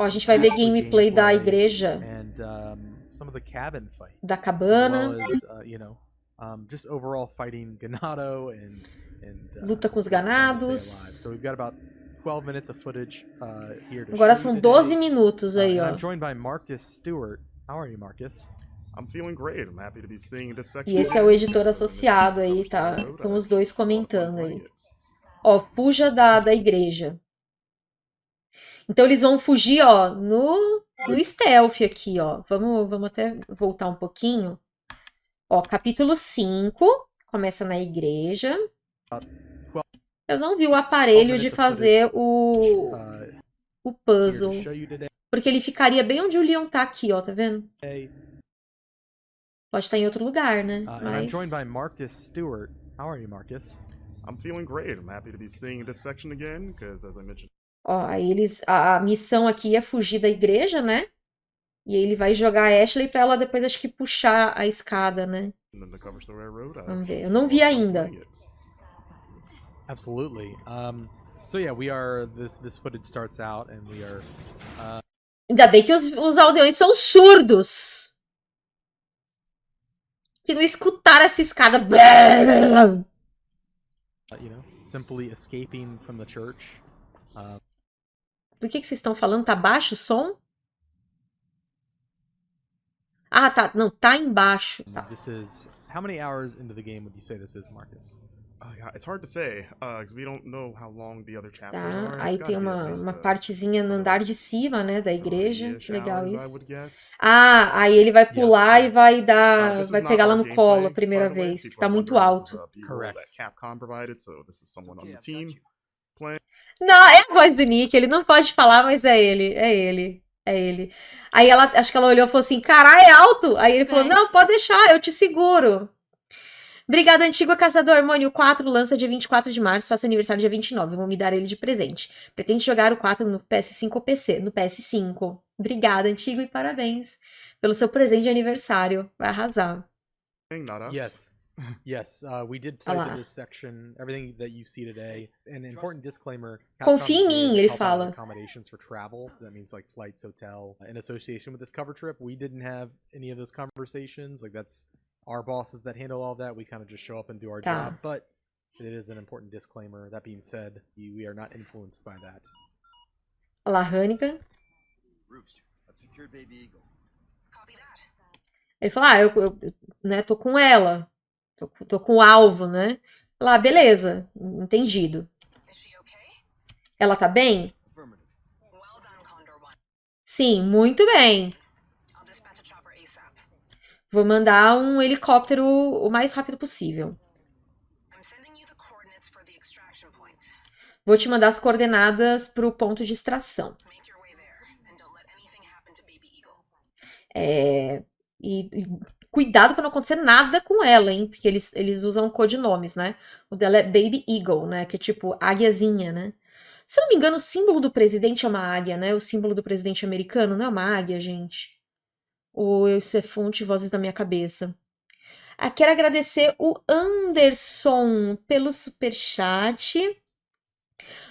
Ó, a gente vai ver gameplay da igreja, and some of the cabin fight, da cabana, well as you know, just overall fighting Ganado and and luta com os ganados. So we've got about 12 minutes of footage uh, Agora são you 12 today. minutos Uh, aí, ó. I'm joined by Marcus Stewart. How are you, Marcus? I'm feeling great. I'm happy to be seeing this section. E esse é o editor associado aí, tá? Estão os dois comentando aí. Ó, fuja da, da igreja. Então eles vão fugir, ó, no, no stealth aqui, ó. Vamos, vamos até voltar um pouquinho. Ó, capítulo 5, começa na igreja. Eu não vi o aparelho de fazer o, o puzzle. Porque ele ficaria bem onde o Leon tá aqui, ó, tá vendo? Pode estar em outro lugar, né? I'm Mas... joined by Marcus Stewart. How are you, Marcus? I'm feeling great. I'm happy to be seeing this section again because, as I mentioned Ó, aí eles. A, a missão aqui é fugir da igreja, né? E aí ele vai jogar a Ashley pra ela depois, acho que, puxar a escada, né? I Vamos ver. Eu não vi ainda. Absolutely. Um, so yeah, we are. This this footage starts out, and we are. Ainda bem que os, os aldeões são surdos. Que não escutaram essa escada. uh, you know, simply escaping from the church. Do que, que vocês estão falando? Tá baixo o som? Ah, tá. Não, tá embaixo. Tá. This is how many hours into the game would you say this is, Marcus? Uh, yeah, it's hard to say because we don't know how long the other chapters Tá. are. Aí tem uma, uma uh, partezinha no andar de cima, né? Da igreja. 30-ish Legal isso. Ah, aí ele vai pular yeah. e vai Uh, dar. is Vai pegar lá no colo a primeira vez, que People tá muito alto. Correct. Capcom provided, so this is someone on the team. Não, é a voz do Nick, ele não pode falar, mas é ele, é ele, é ele. Aí ela, acho que ela olhou e falou assim, caralho, é alto? Aí ele falou, não, pode deixar, eu te seguro. Obrigada, Antigo Caçador. Mone, o 4 lança dia 24 de março, faço aniversário dia 29, vou me dar ele de presente. Pretende jogar o 4 no PS5 ou PC? No PS5. Obrigada, Antigo, e parabéns pelo seu presente de aniversário. Vai arrasar. Yes. Yes, uh, we did play Olha through this section. Everything that you see today. An important disclaimer. Confia em mim, ele help out with fala. Accommodations for travel. That means like flights, hotel. In association with this cover trip, we didn't have any of those conversations. Like that's our bosses that handle all that. We kind of just show up and do our Tá. job. But it is an important disclaimer. That being said, we we are not influenced by that. Olha lá, Hannigan. Roost, I've secured Baby Eagle. Ele falou, ah, eu, eu né, tô com ela. Tô, com- tô com o alvo, né? Lá, beleza, entendido. Ela tá bem? Sim, muito bem. Vou mandar um helicóptero o mais rápido possível. Vou te mandar as coordenadas pro ponto de extração. É, e, e cuidado pra não acontecer nada com ela, hein? Porque eles, eles usam codinomes, né? O dela é Baby Eagle, né? Que é tipo águiazinha, né? Se eu não me engano, o símbolo do presidente é uma águia, né? O símbolo do presidente americano não é uma águia, gente. Ou isso é fonte vozes da minha cabeça. Ah, quero agradecer o Anderson pelo superchat.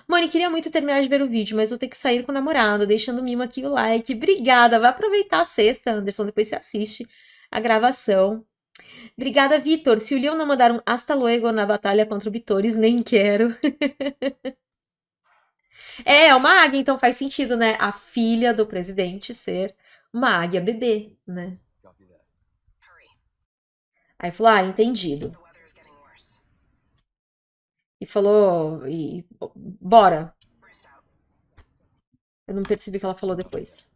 Mãe, queria muito terminar de ver o vídeo, mas vou ter que sair com o namorado, deixando o mimo aqui o like. Obrigada, vai aproveitar a sexta, Anderson, depois você assiste a gravação. Obrigada, Vitor. Se o Leon não mandar um hasta luego na batalha contra o Bitores, nem quero. é, é uma águia, então faz sentido, né? A filha do presidente ser uma águia bebê, né? Aí falou, ah, entendido. E falou, e bora. Eu não percebi o que ela falou depois.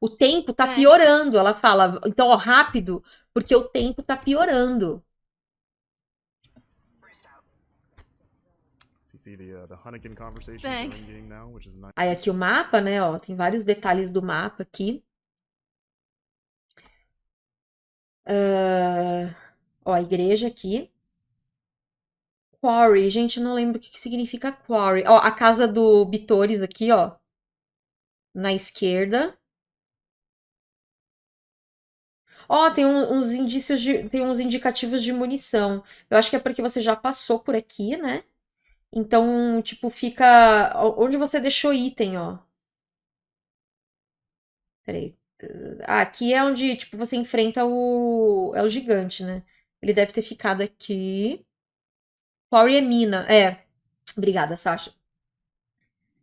O tempo tá É. piorando, ela fala. Então, ó, rápido, porque o tempo tá piorando. Uh, Thanks. Aí aqui o mapa, né, ó, tem vários detalhes do mapa aqui. Ah, ó, a igreja aqui. Quarry, gente, eu não lembro o que que significa quarry. Ó, a casa do Bitores aqui, ó. Na esquerda. Ó, tem um- uns indícios de, tem uns indicativos de munição. Eu acho que é porque você já passou por aqui, né? Então, tipo, fica onde você deixou item, ó. Peraí. Ah, aqui é onde, tipo, você enfrenta o... É o gigante, né? Ele deve ter ficado aqui. Quarry é mina. É. Obrigada, Sasha.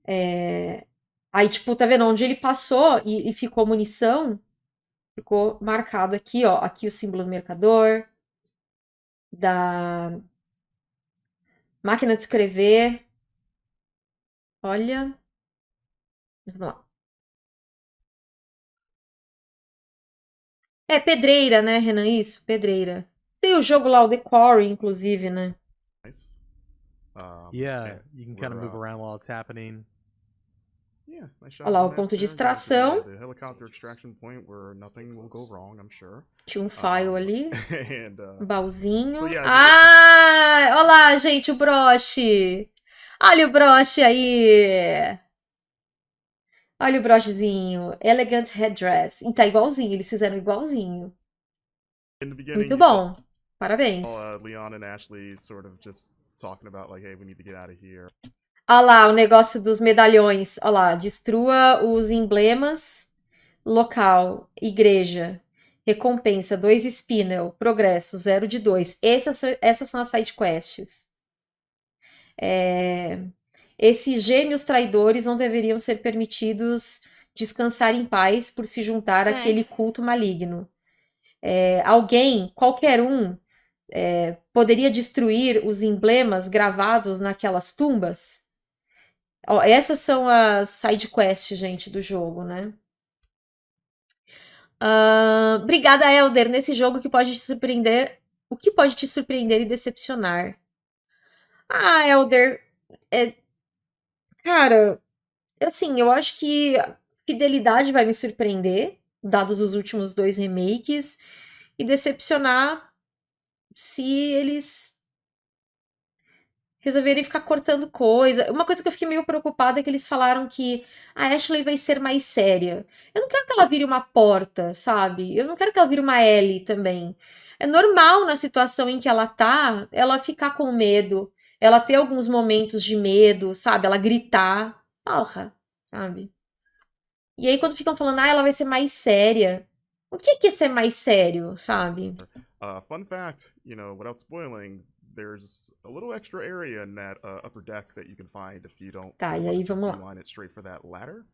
É... Aí, tipo, tá vendo? Onde ele passou e, e ficou munição, ficou marcado aqui, ó. Aqui o símbolo do mercador. Da máquina de escrever. Olha. Vamos lá. É pedreira, né, Renan? Isso, pedreira. Tem o jogo lá, o The Quarry, inclusive, né? Nice. Um, Yeah, you can kind of move around while it's happening. Olha lá, o ponto de extração. Tinha um file ali. uh, yeah, ah! Olha lá, gente, o broche. Olha o broche aí. Olha o brochezinho. Elegant headdress. E tá igualzinho, eles fizeram igualzinho. Muito bom. Parabéns. Leon and Ashley sort of just talking about like, hey, we need to get out of here. Olha lá o negócio dos medalhões. Olha lá, destrua os emblemas. Local, igreja. Recompensa 2 spinel. Progresso 0 de 2. Essas, são- essas são as side quests. É, esses gêmeos traidores não deveriam ser permitidos descansar em paz por se juntar àquele Thanks. culto maligno. É, alguém, qualquer um, é, poderia destruir os emblemas gravados naquelas tumbas? Ó, essas são as side quests, gente, do jogo, né? Ahn, obrigada, Elder. Nesse jogo que pode te surpreender. O que pode te surpreender e decepcionar? Ah, Elder. é- Cara, assim, eu acho que fidelidade vai me surpreender, dados os últimos dois remakes, e decepcionar se eles resolverem ficar cortando coisa. Uma coisa que eu fiquei meio preocupada é que eles falaram que a Ashley vai ser mais séria. Eu não quero que ela vire uma porta, sabe? Eu não quero que ela vire uma Ellie também. É normal na situação em que ela tá, ela ficar com medo, ela ter alguns momentos de medo, sabe? Ela gritar. Porra, sabe? E aí quando ficam falando, ah, ela vai ser mais séria. O que que é ser mais sério, sabe? Uh, fun fact, you know, without spoiling, there's a little extra area in that uh, upper deck that you can find if you don't Tá, e aí vamos lá. beeline it straight for that ladder.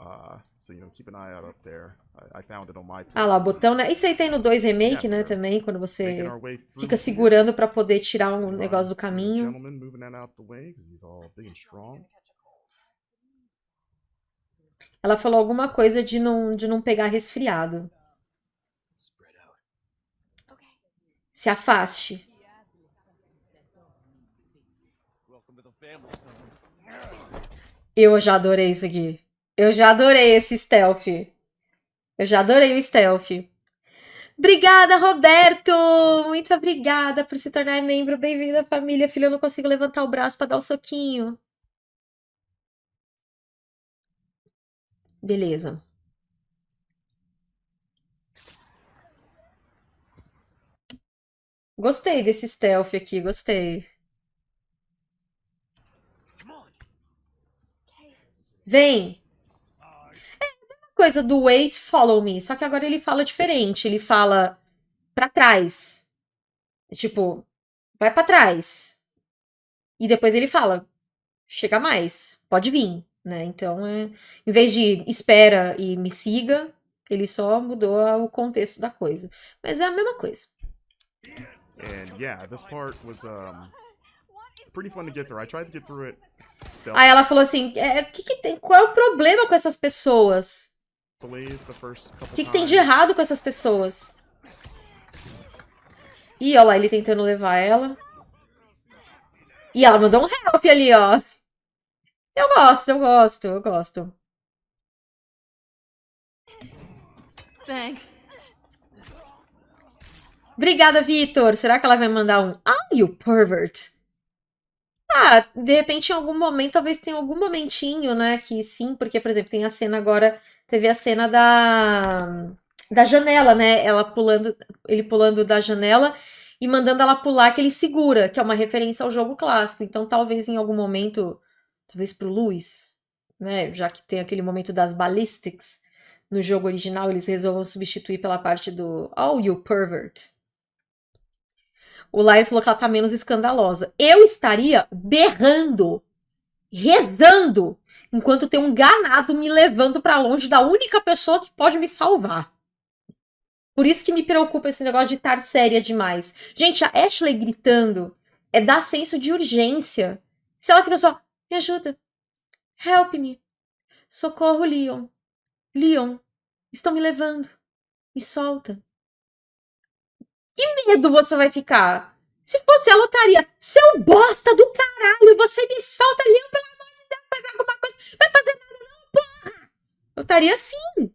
Uh, so you know, keep an eye out up there. I, I found it on my. Ah lá, botão, né? Isso aí tem no 2 Remake, né, também, quando você fica segurando pra poder tirar um negócio do caminho. Ela falou alguma coisa de não, de não pegar resfriado. Spread out. Se afaste. Welcome to the family, son. Eu já adorei isso aqui. Eu já adorei esse stealth. Eu já adorei o stealth. Obrigada, Roberto! Muito obrigada por se tornar membro. Bem-vindo à família, filho. Eu não consigo levantar o braço pra dar o soquinho. Beleza. Gostei desse stealth aqui, gostei. Come on. Vem! É a mesma coisa do wait, follow me, só que agora ele fala diferente. Ele fala pra trás. Tipo, vai pra trás. E depois ele fala, chega mais, pode vir, né? Então, é, em vez de espera e me siga, ele só mudou o contexto da coisa. Mas é a mesma coisa. And yeah, this part was um pretty fun to get through. I tried to get through it stealthily Aí ela falou assim: é, que que tem, qual é o problema com essas pessoas? the first couple O que, que tem de errado com essas pessoas? Ih, olha lá, ele tentando levar ela. E ela mandou um help ali, ó. Eu gosto, eu gosto, eu gosto. Thanks. Obrigada, Vitor. Será que ela vai mandar um Ah, you pervert? Ah, de repente, em algum momento, talvez tenha algum momentinho, né? Que sim, porque, por exemplo, tem a cena agora. Teve a cena da, da janela, né? Ela pulando, ele pulando da janela. e mandando ela pular que ele segura, que é uma referência ao jogo clássico. Então, talvez em algum momento, talvez pro Luis, né, já que tem aquele momento das ballistics no jogo original, eles resolvam substituir pela parte do Oh, you pervert. O Lyre falou que ela tá menos escandalosa. Eu estaria berrando, rezando, enquanto tem um ganado me levando pra longe da única pessoa que pode me salvar. Por isso que me preocupa esse negócio de estar séria demais. Gente, a Ashley gritando é dar senso de urgência. Se ela fica só, me ajuda, help me, socorro, Leon, Leon, estão me levando, me solta. Que medo você vai ficar? Se fosse ela, eu estaria, seu bosta do caralho, você me solta, Leon, pelo amor de Deus, faz alguma coisa, vai fazer nada não, porra! Eu estaria assim,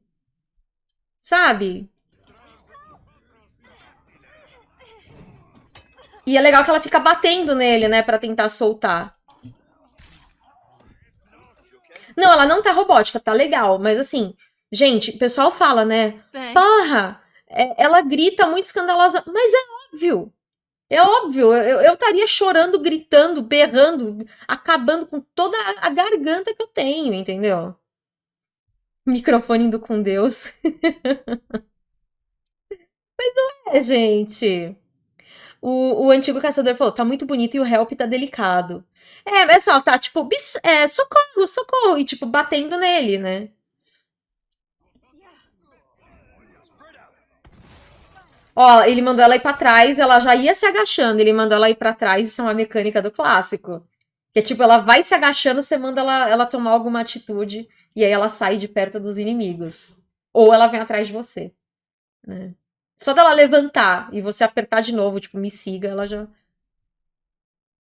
sabe? E é legal que ela fica batendo nele, né, pra tentar soltar. Não, ela não tá robótica, tá legal, mas assim, gente, o pessoal fala, né, Thanks. porra, é- ela grita muito escandalosa, mas é óbvio. É óbvio, eu estaria chorando, gritando, berrando, acabando com toda a- garganta que eu tenho, entendeu? Microfone indo com Deus. Mas não é, gente. O, o antigo caçador falou, tá muito bonito e o help tá delicado. É, mas ela tá, tipo, é, socorro, socorro, e, tipo, batendo nele, né? Ó, ele mandou ela ir pra trás, ela já ia se agachando, ele mandou ela ir pra trás, isso é uma mecânica do clássico. Que é tipo, ela vai se agachando, você manda ela, ela tomar alguma atitude, e aí ela sai de perto dos inimigos. Ou ela vem atrás de você, né? Só dela levantar e você apertar de novo, tipo, me siga, ela já.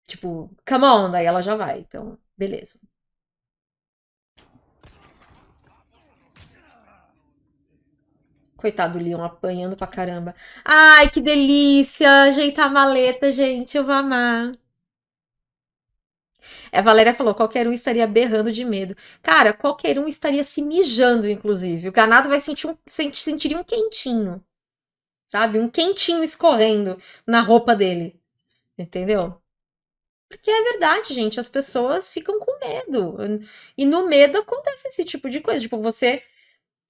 Tipo, come on, daí ela já vai. Então, beleza. Coitado do Leon apanhando pra caramba. Ai, que delícia! Ajeitar a maleta, gente, eu vou amar. É, A Valéria falou: qualquer um estaria berrando de medo. Cara, qualquer um estaria se mijando, inclusive. O ganado vai sentir um, sent- sentiria um quentinho. Sabe? Um quentinho escorrendo na roupa dele. Entendeu? Porque é verdade, gente. As pessoas ficam com medo. E no medo acontece esse tipo de coisa. Tipo, você.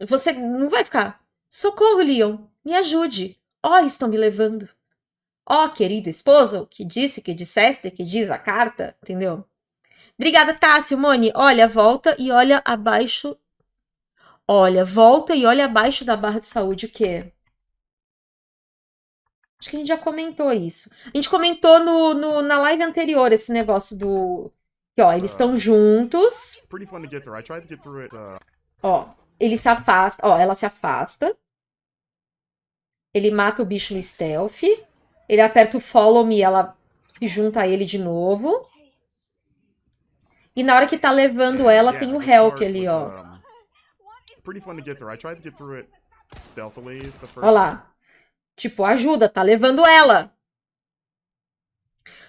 Você não vai ficar. Socorro, Leon. Me ajude. Ó, estão me levando. Ó, querido esposo, que disse, que disseste, que diz a carta, entendeu? Obrigada, Tássio, Moni. Olha, volta e olha abaixo. Olha, volta e olha abaixo da barra de saúde o quê? Acho que a gente já comentou isso. A gente comentou no, no- na live anterior esse negócio do. Que, ó, eles estão juntos. Pretty fun to get through. I tried to get through it. Uh, Ó, ele se afasta. Ó, ela se afasta. Ele mata o bicho no stealth. Ele aperta o follow me, ela se junta a ele de novo. E na hora que tá levando ela, tem o help ali, ó. Ó lá. Tipo, ajuda, tá levando ela.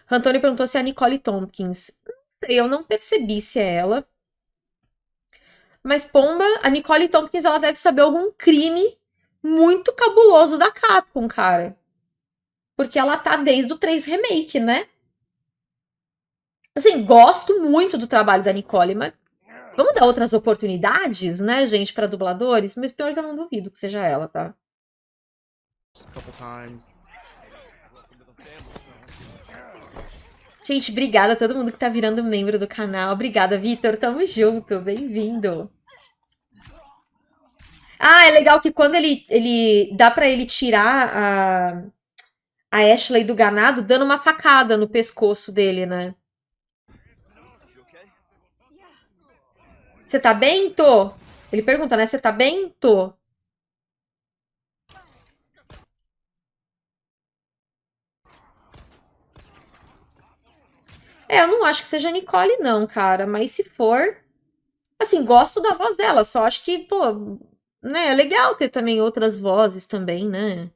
Antônio perguntou se é a Nicole Tompkins. Não sei, eu não percebi se é ela. Mas, pomba, a Nicole Tompkins, ela deve saber algum crime muito cabuloso da Capcom, cara. Porque ela tá desde o 3 Remake, né? Assim, gosto muito do trabalho da Nicole, mas vamos dar outras oportunidades, né, gente, pra dubladores? Mas pior que eu não duvido que seja ela, tá? Gente, obrigada a todo mundo que tá virando membro do canal. Obrigada, Vitor. Tamo junto. Bem-vindo. Ah, é legal que quando ele, ele dá pra ele tirar a, a Ashley do ganado, dando uma facada no pescoço dele, né? Você tá bem, Tô? Ele pergunta, né? Você tá bem, Tô? É, eu não acho que seja Nicole, não, cara. Mas se for. Assim, gosto da voz dela. Só acho que, pô. Né, é legal ter também outras vozes também, né?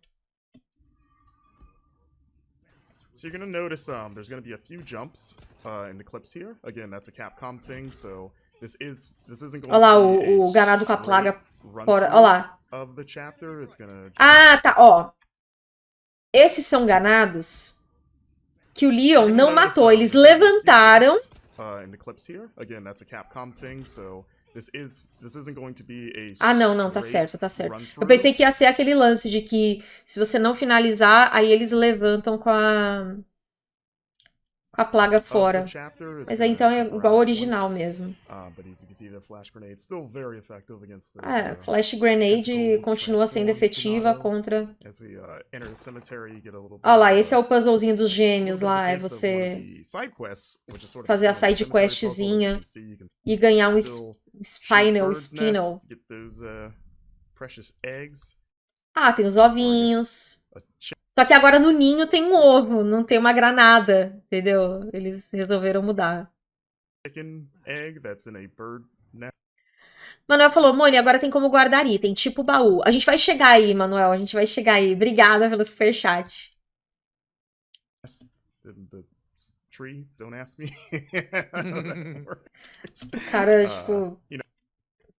So you're gonna notice um, there's gonna be a few jumps uh, in the clips here. Again, that's a Capcom thing, so this is this isn't going Olha lá, to be o, o ganado com a plaga fora. Olha lá. of the chapter. It's gonna Ah, tá, ó. Esses são ganados que o Leon não matou. Eles levantaram. Uh, in the clips here, again, that's a Capcom thing, so this is this isn't going to be a Ah, não, não, tá certo, tá certo. Eu pensei que ia ser aquele lance de que se você não finalizar, aí eles levantam com a com a plaga fora. Mas aí então é igual ao original mesmo. The flash grenade. É, uh, Flash Grenade tentacle continua sendo efetiva contra. We uh, enter the cemetery, you get a little bit Olha lá, esse é o puzzlezinho dos gêmeos lá. É você fazer a side questzinha e ganhar um Spinal, Spinal. uh. Ah, tem os ovinhos. Só que agora no ninho tem um ovo, não tem uma granada, entendeu? Eles resolveram mudar. chicken egg that's in a bird nest. Manuel falou, Moni, agora tem como guardar item, tipo baú. A gente vai chegar aí, Manuel, a gente vai chegar aí. Obrigada pelo superchat. tree. Don't ask me. cara, Uh, tipo,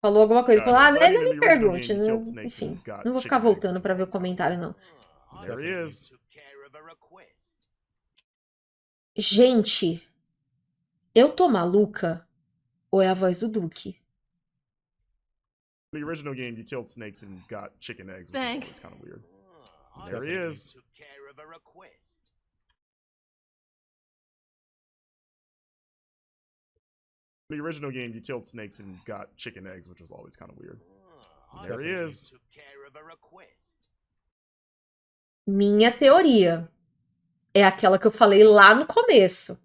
falou alguma coisa. Falou, ah, não, me pergunte. Não... Enfim, não vou ficar voltando pra ver o comentário, não. There he is. Gente, eu tô maluca? Ou é a voz do Duque? The original game, you killed snakes and got chicken eggs. Which Thanks. Is kind of weird. There he is. The original game, you killed snakes and got chicken eggs, which was always kind of weird. There he is. Minha teoria é aquela que eu falei lá no começo.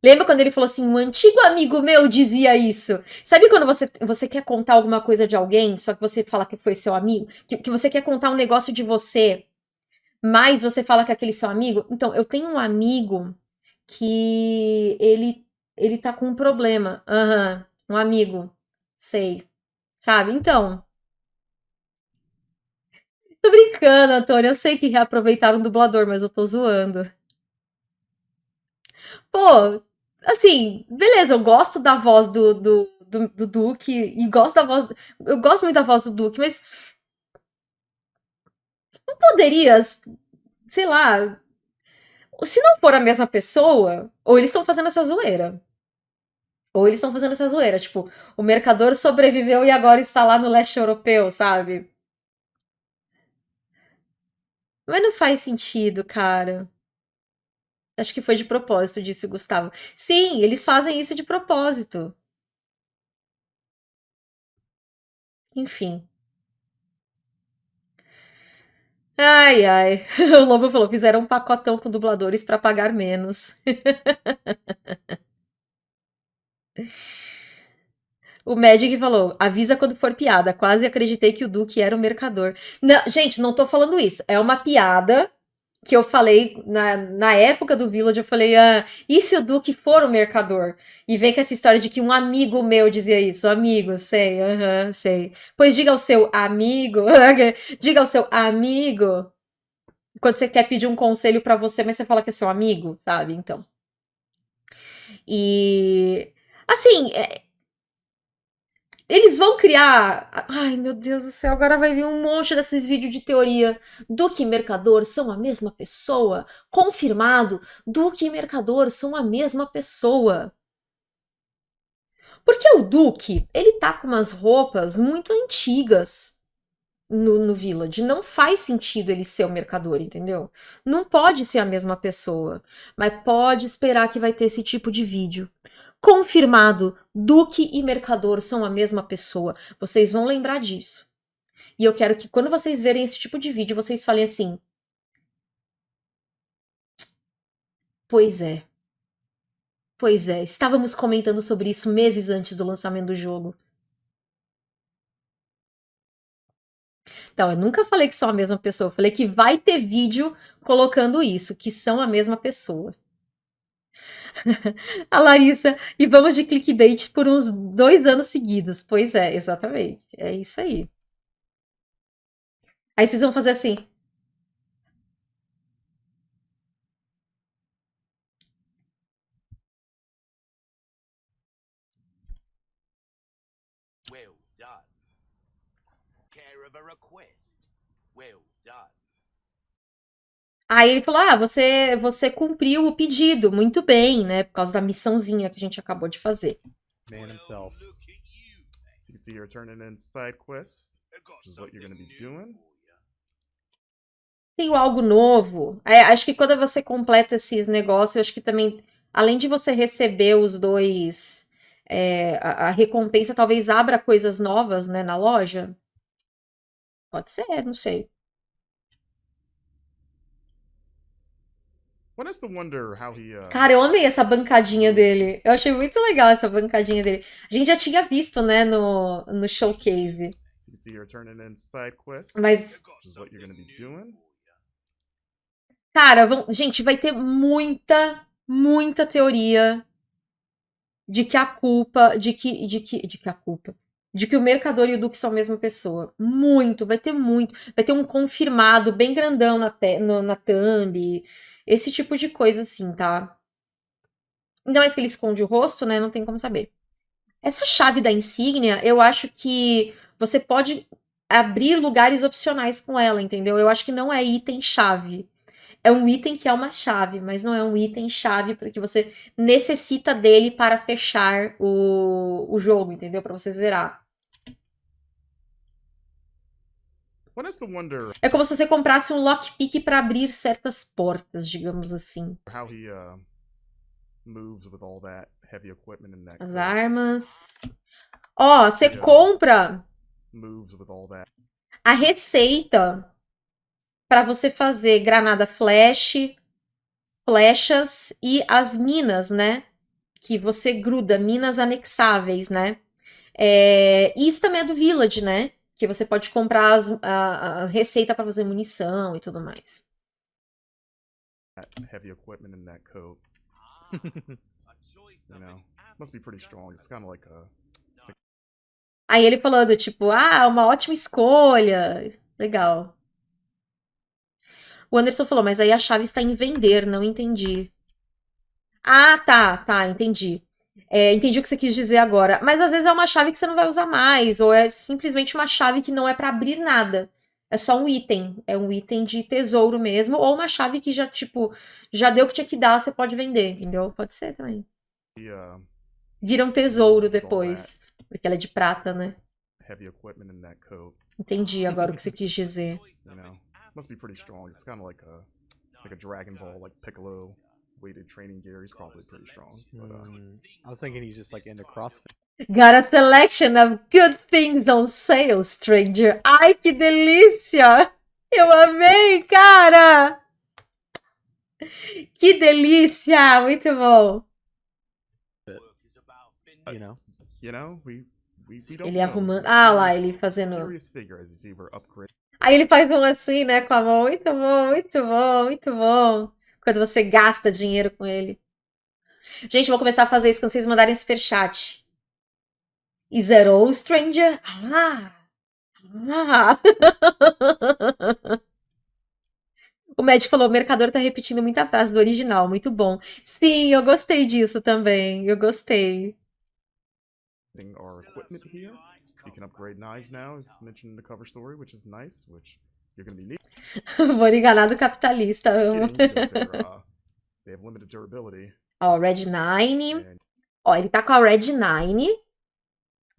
Lembra quando ele falou assim, um antigo amigo meu dizia isso? Sabe quando você, você quer contar alguma coisa de alguém, só que você fala que foi seu amigo? Que, que você quer contar um negócio de você, mas você fala que aquele seu amigo? Então, eu tenho um amigo que ele, ele tá com um problema. Aham, um amigo. Sei. Sabe? Então, Tô brincando, Antônio. Eu sei que reaproveitaram o dublador, mas eu tô zoando. Pô, assim, beleza, eu gosto da voz do, do, do, do Duque e gosto da voz. Eu gosto muito da voz do Duque, mas. Não poderia, sei lá. Se não for a mesma pessoa, ou eles estão fazendo essa zoeira. Ou eles estão fazendo essa zoeira. Tipo, o mercador sobreviveu e agora está lá no leste europeu, sabe? Mas não faz sentido, cara. Acho que foi de propósito, disse o Gustavo. Sim, eles fazem isso de propósito. Enfim. Ai, ai. O Lobo falou: fizeram um pacotão com dubladores para pagar menos. O Magic falou: avisa quando for piada. Quase acreditei que o Duque era o mercador. Não, gente, não tô falando isso. É uma piada que eu falei na, na época do Village. Eu falei: ah, e se o Duque for o mercador? E vem com essa história de que um amigo meu dizia isso. Amigo, sei, aham, sei. Pois diga ao seu amigo. diga ao seu amigo. Quando você quer pedir um conselho pra você, mas você fala que é seu amigo, sabe? Então. E. Assim, é, eles vão criar. Ai, meu Deus do céu, agora vai vir um monte desses vídeos de teoria. Duque e Mercador são a mesma pessoa. Confirmado, Duque e Mercador são a mesma pessoa. Porque o Duque, ele tá com umas roupas muito antigas no, no Village. Não faz sentido ele ser o Mercador, entendeu? Não pode ser a mesma pessoa. Mas pode esperar que vai ter esse tipo de vídeo. Confirmado, Duque e Mercador são a mesma pessoa. Vocês vão lembrar disso. E eu quero que quando vocês verem esse tipo de vídeo, vocês falem assim: Pois é. Pois é, estávamos comentando sobre isso meses antes do lançamento do jogo. Então, eu nunca falei que são a mesma pessoa. Eu falei que vai ter vídeo colocando isso, que são a mesma pessoa. a Larissa, e vamos de clickbait por uns dois anos seguidos. Pois é, exatamente. É isso aí. Aí vocês vão fazer assim. Well done. Care of a request. Well done. Aí ele falou: Ah, você, você cumpriu o pedido, muito bem, né? Por causa da missãozinha que a gente acabou de fazer. Man himself. So you can see you're turning in side quests, which is what you're going to be doing. Tem algo novo. É, acho que quando você completa esses negócios, eu acho que também, além de você receber os dois, é, a, a recompensa talvez abra coisas novas, né, na loja. Pode ser, não sei. One has to wonder how he. Uh, Cara, eu amei essa bancadinha dele. Eu achei muito legal essa bancadinha dele. A gente já tinha visto, né, no, no showcase. Mas, cara, vão- gente, vai ter muita, muita teoria de que a culpa, de que, de que, de que a culpa, de que o Mercador e o Duque são a mesma pessoa. Muito, vai ter muito. Vai ter um confirmado bem grandão na, te, no- na thumb. Esse tipo de coisa assim, tá? Ainda mais que ele esconde o rosto, né? Não tem como saber. Essa chave da insígnia, eu acho que você pode abrir lugares opcionais com ela, entendeu? Eu acho que não é item-chave. É um item que é uma chave, mas não é um item-chave porque você necessita dele para fechar o, o jogo, entendeu? Para você zerar. É como se você comprasse um lockpick para abrir certas portas, digamos assim. uh. As armas. Ó, você Yeah. compra a receita para você fazer granada flash, flechas e as minas, né? Que você gruda, minas anexáveis, né? É, isso também é do Village, né? Que você pode comprar as- a, a receita para fazer munição e tudo mais. heavy equipment in that coat. You know, must be pretty strong. It's kind of like a. Aí ele falando, tipo, ah, uma ótima escolha. Legal. O Anderson falou, mas aí a chave está em vender, não entendi. Ah, tá, tá, entendi. É, entendi o que você quis dizer agora. Mas às vezes é uma chave que você não vai usar mais, ou é simplesmente uma chave que não é para abrir nada. É só um item. É um item de tesouro mesmo, ou uma chave que já, tipo, já deu o que tinha que dar, você pode vender, entendeu? Pode ser também. Vira um tesouro depois, porque ela é de prata, né? heavy equipment in that coat. Entendi agora o que você quis dizer. You know, must be pretty strong. It's kind of like a like a Dragon Ball, like Piccolo weighted training gear. He's probably pretty strong. But uh, Hmm. I was thinking he's just like into CrossFit. Got a selection of good things on sale, stranger. Ai, que delícia! Eu amei, cara! Que delícia! Muito bom. You know, you know, we we, we don't Ele arrumando- Ah, lá, ele fazendo-. Aí ele faz um assim, né, com a mão. Muito bom, muito bom, muito bom. Quando você gasta dinheiro com ele. Gente, vou começar a fazer isso quando vocês mandarem superchat. That all, stranger? Ah! Ah! O médico falou: o mercador tá repetindo muita frase do original, muito bom. Sim, eu gostei disso também. Eu gostei. our equipment here. You can upgrade knives now, as mentioned in the cover story, which is nice. Which you're to be Vou enganar do capitalista. amo. uh. Ó, Red Nine. And Ó, ele tá com a Red Nine,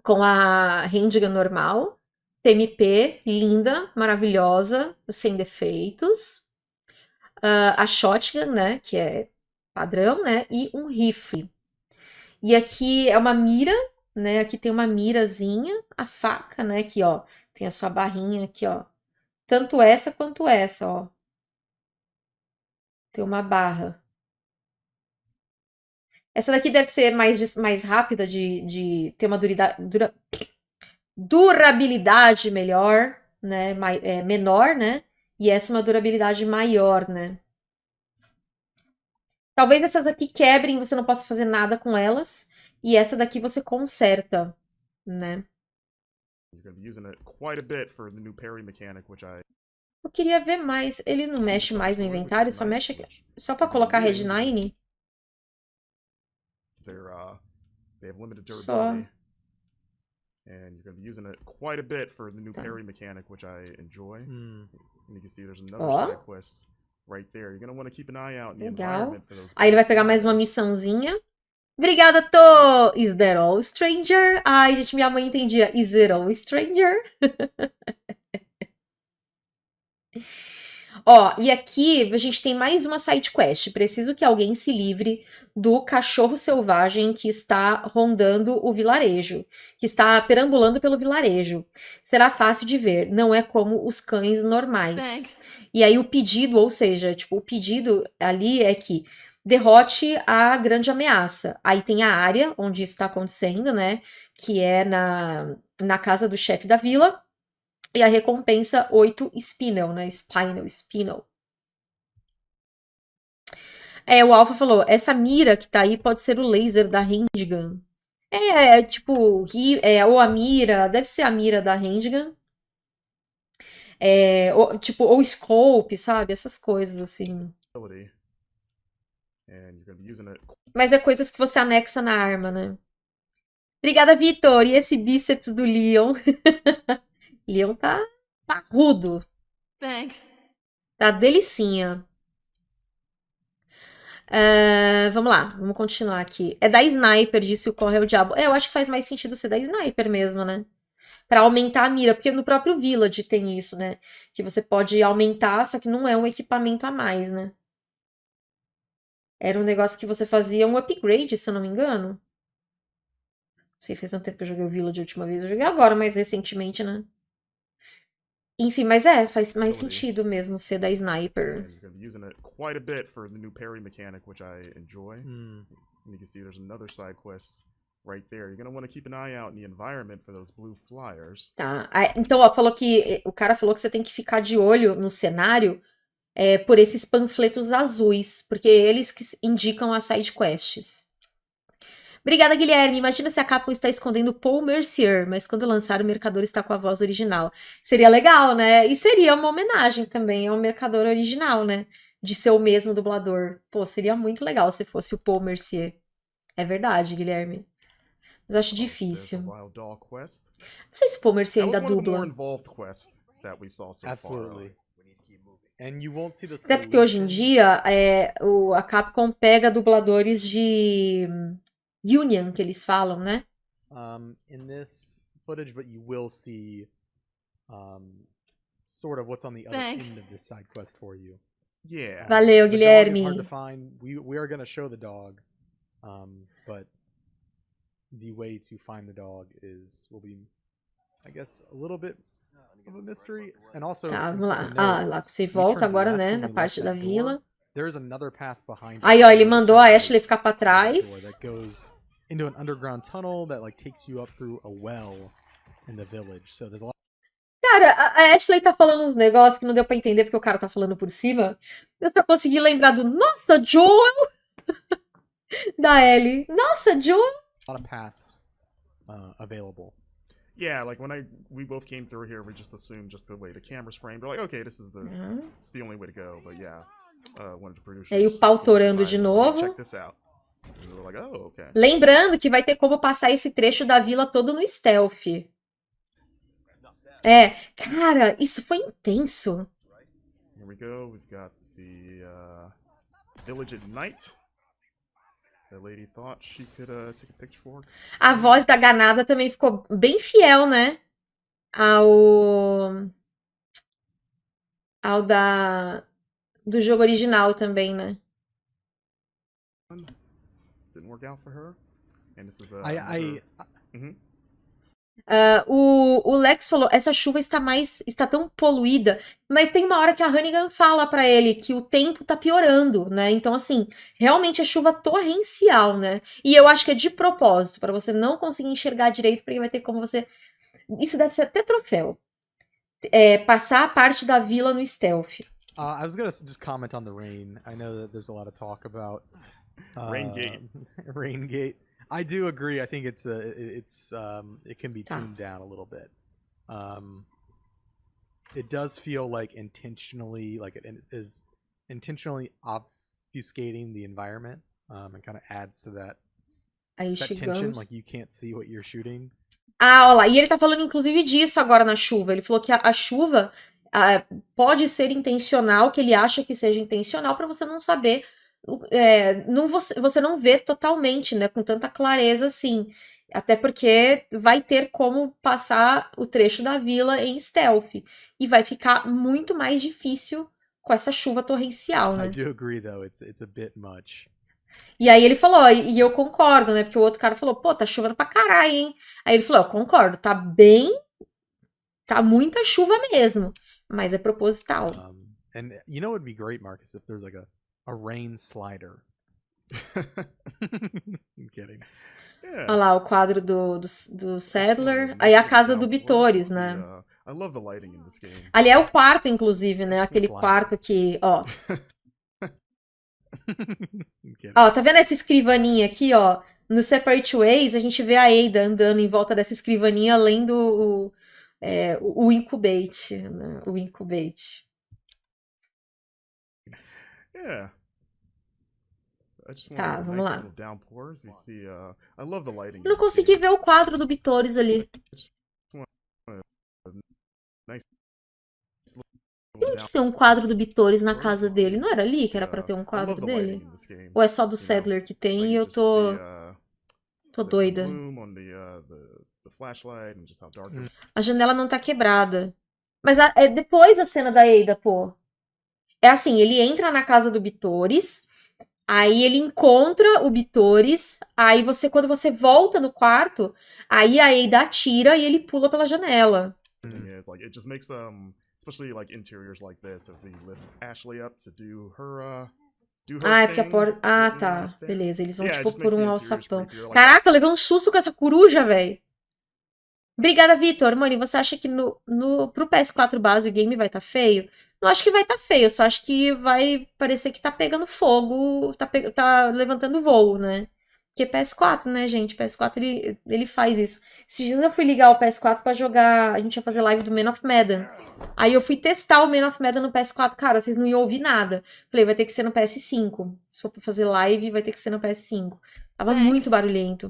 com a Handgun normal, TMP, linda, maravilhosa, sem defeitos. Ah, a Shotgun, né, que é padrão, né, e um rifle. E aqui é uma mira, né, aqui tem uma mirazinha, a faca, né, aqui, ó, tem a sua barrinha aqui, ó. Tanto essa quanto essa, ó. Tem uma barra. Essa daqui deve ser mais, mais rápida de, de ter uma durida- dura- durabilidade melhor, né? mai- é, menor, né? E essa é uma durabilidade maior, né? Talvez essas aqui quebrem, você não possa fazer nada com elas. E essa daqui você conserta, né? You're going to be using it quite a bit for the new parry mechanic, which I. Eu queria ver mais. Ele não mexe mais no inventário, só mexe aqui. Só pra colocar Red Nine? They're uh, they have limited Só. durability. And you're going to be using it quite a bit for the new Tá. parry mechanic, which I enjoy. Hmm. And you can see there's another Ó. side quest right there. You're gonna want to keep an eye out in the Legal. environment for those. Aí ele vai pegar mais uma missãozinha. Obrigada, Tô! Is that all, stranger? Ai, gente, minha mãe entendia. Is it all, stranger? Ó, e aqui a gente tem mais uma side quest. Preciso que alguém se livre do cachorro selvagem que está rondando o vilarejo, que está perambulando pelo vilarejo. Será fácil de ver, não é como os cães normais. Thanks. E aí o pedido, ou seja, tipo, o pedido ali é que derrote a grande ameaça. Aí tem a área onde isso está acontecendo, né? Que é na, na casa do chefe da vila. E a recompensa 8 Spinel, né? Spinel, Spinel. É, o Alpha falou, essa mira que tá aí pode ser o laser da handgun. É, tipo, ri- é, ou a mira, deve ser a mira da handgun. É, ou, tipo, ou scope, sabe? Essas coisas, assim. ability. And you're gonna be using it Mas é coisas que você anexa na arma, né? Obrigada, Vitor! E esse bíceps do Leon? Leon tá parrudo. Thanks. Tá delicinha. É, vamos lá, vamos continuar aqui. É da Sniper, disse o Corre o Diabo. É, eu acho que faz mais sentido ser da Sniper mesmo, né? Pra aumentar a mira, porque no próprio Village tem isso, né? Que você pode aumentar, só que não é um equipamento a mais, né? Era um negócio que você fazia um upgrade, se eu não me engano. Não sei, faz tanto tempo que eu joguei o Village a última vez. Eu joguei agora, mais recentemente, né? Enfim, mas é, faz mais Ability. sentido mesmo ser da Sniper. using it quite a bit for the new parry mechanic, which I enjoy. Hmm. And you can see there's another side quest right there. You're gonna want to keep an eye out in the environment for those blue flyers. Tá. Ah, Então, ó, falou que o cara falou que você tem que ficar de olho no cenário é, por esses panfletos azuis, porque eles que indicam as side quests. Obrigada, Guilherme. Imagina se a Capcom está escondendo Paul Mercier, mas quando lançar o Mercador está com a voz original. Seria legal, né? E seria uma homenagem também ao Mercador original, né? De ser o mesmo dublador. Pô, seria muito legal se fosse o Paul Mercier. É verdade, Guilherme. Mas eu acho the difícil. Não sei se o Paul Mercier ainda dubla. involved quests that we saw so Absolutely. Até porque hoje em solution. dia é, o, a Capcom pega dubladores de Union, que eles falam, né? um, in this footage, but you will see um, sort of what's on the other Thanks. end of this side quest for you. Yeah. Valeu, The dog is hard to find. We we are going to show the dog, um, but the way to find the dog is will be, I guess, a little bit Tá, vamos lá. Ah, lá você volta turned agora, né? Na parte da vila. Aí, ó, ele mandou a Ashley ficar pra trás. That goes into an underground tunnel that like takes you up through a well in the village. So there's a lot. Cara, a a Ashley tá falando uns negócios que não deu pra entender porque o cara tá falando por cima. Eu só consegui lembrar do Nossa, Joel! da Ellie. Nossa, Joel! a lot of paths uh, available. Yeah, like when I we both came through here, we just assumed just the way the camera's framed. We're like, okay, this is the Uhum. it's the only way to go. But yeah, uh. E aí o pau torando de novo. Check this out. Like, oh, okay. Lembrando que vai ter como passar esse trecho da vila todo no stealth. É, cara, isso foi intenso. Here we go. We've got the uh, village at night. Could uh, take a picture for. A voz da Ganada também ficou bem fiel, né? Ao. Ao da. Do jogo original também, né? Didn't work out for her. And this is I, I another-. Ah, o, o Lex falou: essa chuva está mais. está tão poluída. Mas tem uma hora que a Hannigan fala pra ele que o tempo tá piorando, né? Então, assim, realmente é chuva torrencial, né? E eu acho que é de propósito, pra você não conseguir enxergar direito, porque vai ter como você. Isso deve ser até troféu. É, passar a parte da vila no stealth. Uh, I was gonna just comment on the rain. I know that there's a lot of talk about uh, Rain gate. I do agree. I think it's a it- it's um it can be Tá. tuned down a little bit. Um, it does feel like intentionally like it is- intentionally obfuscating the environment um, and kind of adds to that that tension. Like you can't see what you're shooting. Ah, olha lá. E ele tá falando inclusive disso agora na chuva. Ele falou que a, a chuva ah, pode ser intencional, que ele acha que seja intencional, para você não saber, é, não, você, você não vê totalmente, né, com tanta clareza assim. Até porque vai ter como passar o trecho da vila em stealth. E vai ficar muito mais difícil com essa chuva torrencial, I né? do agree though. It's it's a bit much. E aí ele falou, e eu concordo, né? Porque o outro cara falou, pô, tá chovendo pra caralho, hein? Aí ele falou, eu concordo, tá bem. Tá muita chuva mesmo. Mas é proposital. Um, and you know, it'd be great, Marcus, if there's like a a rain slider. I'm kidding. Yeah. Olha lá o quadro do, do, do Sadler. Aí a casa do. Bitores, né? uh, I love the lighting in this game. Ali é o quarto, inclusive, né? Aquele quarto que, ó. Ó, tá vendo essa escrivaninha aqui, ó? No Separate Ways, a gente vê a Ada andando em volta dessa escrivaninha, lendo o, é, o o Incubate, né? O Incubate. Yeah. Tá, vamos lá. Uh, I love the lighting. Eu não consegui ver o quadro do Bitores ali. Onde que tem um quadro do Bitores na casa dele? Não era ali que era pra ter um quadro dele? Ou é só do Sadler que tem e eu tô, tô doida? uh, A janela não tá quebrada. Mas a- é depois a cena da Ada, pô. É assim, ele entra na casa do Bitores, aí ele encontra o Bitores, aí você, quando você volta no quarto, aí a Ada atira e ele pula pela janela. is like it just makes um especially like interiors like this if we lift Ashley up to do her uh do her Ah, é porque a porta. Ah, within tá. Beleza, eles vão, Yeah, tipo, por um alçapão. like- Caraca, eu levei um susto com essa coruja, velho. Obrigada, Vitor. Mano, e você acha que no, no, pro PS4 base o game vai tá feio? Não acho que vai tá feio, só acho que vai parecer que tá pegando fogo, tá, pe- tá levantando voo, né? Porque PS4, né, gente? PS4 ele, ele faz isso. Esses dias eu fui ligar o PS4 pra jogar. A gente ia fazer live do Man of Medan. Aí eu fui testar o Man of Medan no PS4. Cara, vocês não iam ouvir nada. Falei, vai ter que ser no PS5. Se for pra fazer live, vai ter que ser no PS5. Tava Thanks. muito barulhento.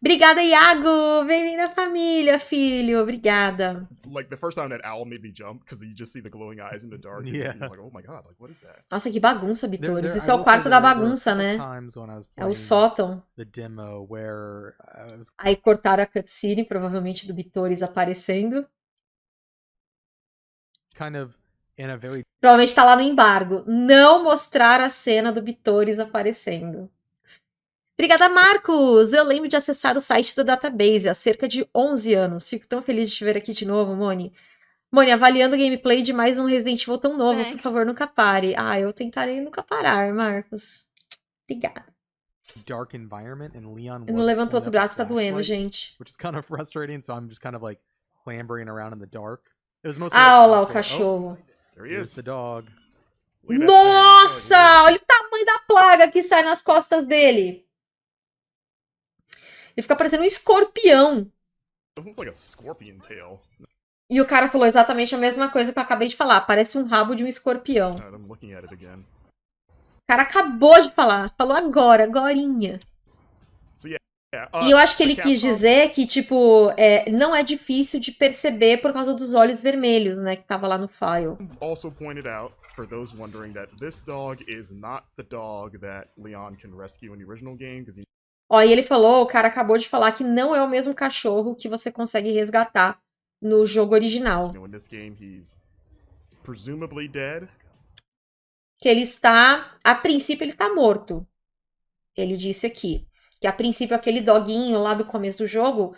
Obrigada, Iago! Bem-vindo à família, filho. Obrigada. like the first time that owl made me jump because you just see the glowing eyes in the dark and Yeah. you're like oh my god like what is that Nossa, que bagunça, Bitores. there- Isso I é o quarto da bagunça, né? Times when I was É o sótão. the demo where I was Aí cortaram a cutscene, provavelmente do Bitores aparecendo. kind of in a very Provavelmente tá lá no embargo. Não mostrar a cena do Bitores aparecendo. Obrigada, Marcos! Eu lembro de acessar o site do database há cerca de 11 anos. Fico tão feliz de te ver aqui de novo, Moni. Moni, avaliando o gameplay de mais um Resident Evil tão novo, por favor, nunca pare. Ah, eu tentarei nunca parar, Marcos. Obrigada. dark environment and Leon Eu não levantou outro braço, tá doendo, gente. which is kind of frustrating so I'm just kind of like clambering around in the dark it was mostly Ah, like olha lá o cachorro. there he oh, is the dog. Oh, Nossa! Olha o tamanho da plaga que sai nas costas dele. Ele fica parecendo um escorpião. E o cara falou exatamente a mesma coisa que eu acabei de falar. Parece um rabo de um escorpião. O cara acabou de falar. Falou agora, agorinha. E eu acho que ele quis dizer que, tipo, é, não é difícil de perceber por causa dos olhos vermelhos, né? Que tava lá no file. also pointed out for those wondering that this dog is not the dog that Leon can rescue in the original game because Ó, e ele falou, o cara acabou de falar que não é o mesmo cachorro que você consegue resgatar no jogo original. que ele está, a princípio ele está morto. Ele disse aqui que a princípio aquele doguinho lá do começo do jogo,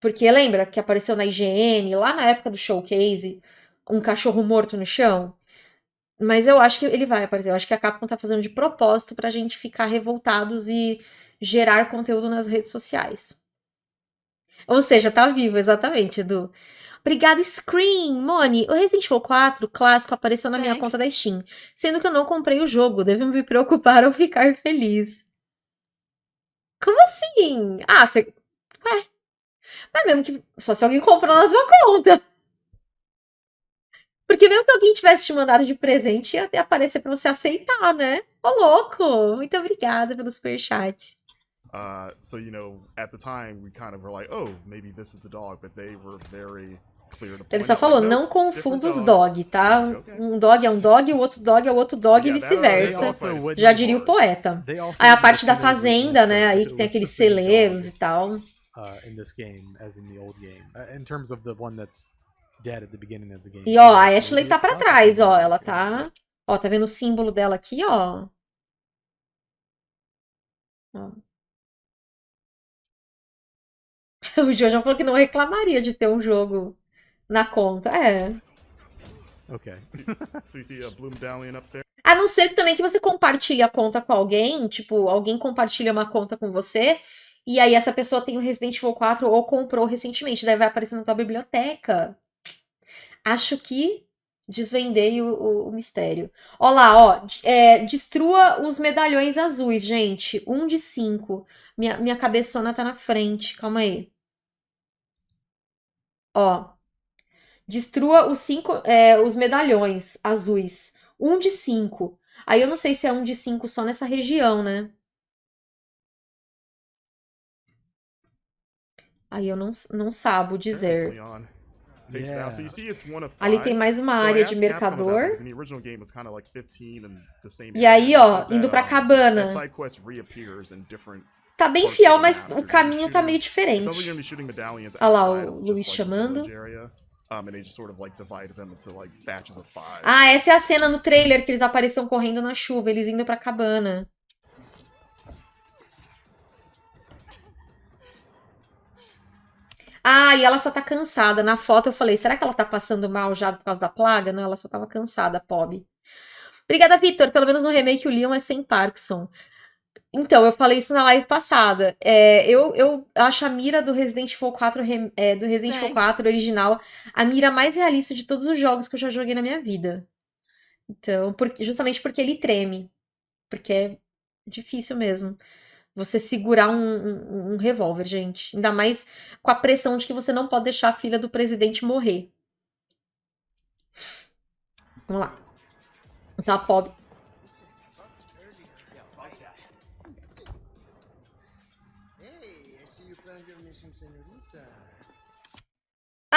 porque lembra que apareceu na IGN lá na época do showcase, um cachorro morto no chão. Mas eu acho que ele vai aparecer. Eu acho que a Capcom tá fazendo de propósito pra gente ficar revoltados e gerar conteúdo nas redes sociais. Ou seja, tá vivo, exatamente, Edu. Obrigada, Scream! Moni, o Resident Evil 4 clássico apareceu na minha Thanks. conta da Steam, sendo que eu não comprei o jogo. Devo me preocupar ou ficar feliz. Como assim? Ah, você. Ué. Mas mesmo que. Só se alguém comprou na sua conta. Porque mesmo que alguém tivesse te mandado de presente, ia até aparecer pra você aceitar, né? Ô, louco! Muito obrigada pelo superchat. Uh, so you know, at the time we kind of were like, oh, maybe this is the dog, but they were very clear to Ele só out, falou, like, não confunda os dog, tá? Um dog é um dog, o outro dog é o outro dog e vice-versa. Já diria o poeta. They also Aí a parte da fazenda, né? Aí que tem aqueles celeiros e tal. uh, in this game as in the old game. Uh, in terms of the one that's dead at the beginning of the game. E ó, a Ashley tá pra trás, ó. Ela tá. Ó, tá vendo o símbolo dela aqui, ó? Ó. O Jojo falou que não reclamaria de ter um jogo na conta. É. so- Okay. So you see a Bloom up there. A não ser também que você compartilhe a conta com alguém, tipo, alguém compartilha uma conta com você, e aí essa pessoa tem o Resident Evil 4 ou comprou recentemente, daí vai aparecer na tua biblioteca. Acho que desvendei o, o- o mistério. Ó lá, ó, é, destrua os medalhões azuis, gente. Um de cinco. Minha, minha cabeçona tá na frente, calma aí. Ó. Destrua os cinco, é, os medalhões azuis. Um de cinco. Aí eu não sei se é um de cinco só nessa região, né? Aí eu não, não sabo dizer. Yeah. Ali tem mais uma área de mercador. because in the original game was kinda like 15 and the same E aí, ó, indo pra cabana. Tá bem fiel, mas o caminho tá meio diferente. Olha lá, o Luiz chamando. Ah, essa é a cena no trailer que eles apareciam correndo na chuva, eles indo pra cabana. Ah, e ela só tá cansada. Na foto eu falei, será que ela tá passando mal já por causa da plaga? Não, ela só tava cansada, pobre. Obrigada, Vitor. Pelo menos no remake o Leon é sem Parkinson. Então, eu falei isso na live passada. É, eu, eu acho a mira do Resident Evil 4, rem- é, do Resident Evil Thanks. 4 original a mira mais realista de todos os jogos que eu já joguei na minha vida. Então, por- justamente porque ele treme. Porque é difícil mesmo. Você segurar um, um, um revólver, gente. Ainda mais com a pressão de que você não pode deixar a filha do presidente morrer. Vamos lá. Então a pobre.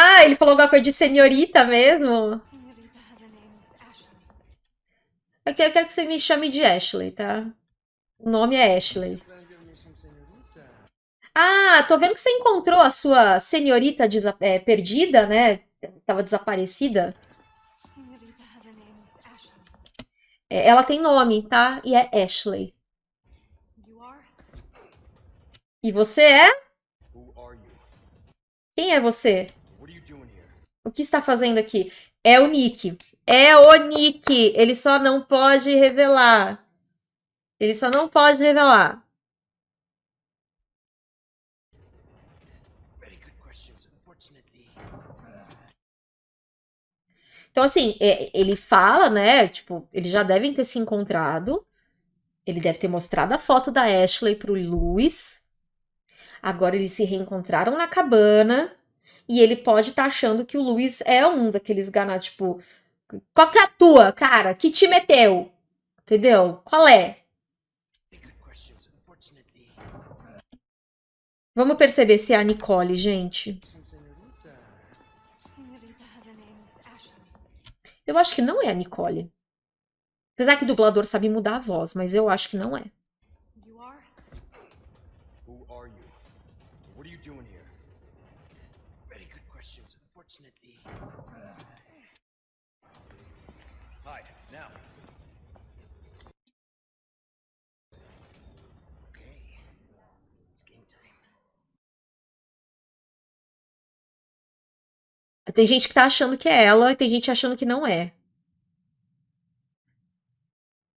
Ah, ele falou alguma coisa de senhorita mesmo? Senorita has a name, Miss Ashley. Eu quero, eu quero que você me chame de Ashley, tá? O nome é Ashley. Ah, tô vendo que você encontrou a sua senhorita é, perdida, né? Tava desaparecida. Senorita has a name, Miss Ashley. É, ela tem nome, tá? E é Ashley. E você é? Quem é você? O que está fazendo aqui? É o Nick. É o Nick. Ele só não pode revelar. Ele só não pode revelar. Então, assim, é- ele fala, né? Tipo, eles já devem ter se encontrado. Ele deve ter mostrado a foto da Ashley pro Luiz. Agora eles se reencontraram na cabana. E ele pode estar achando que o Luiz é um daqueles ganados, tipo, qual que é a tua, cara? Que time é teu? Entendeu? Qual é? Vamos perceber se é a Nicole, gente. Eu acho que não é a Nicole. Apesar que o dublador sabe mudar a voz, mas eu acho que não é. Hide, now. okay. It's game time. Tem gente que tá achando que é ela e tem gente achando que não é.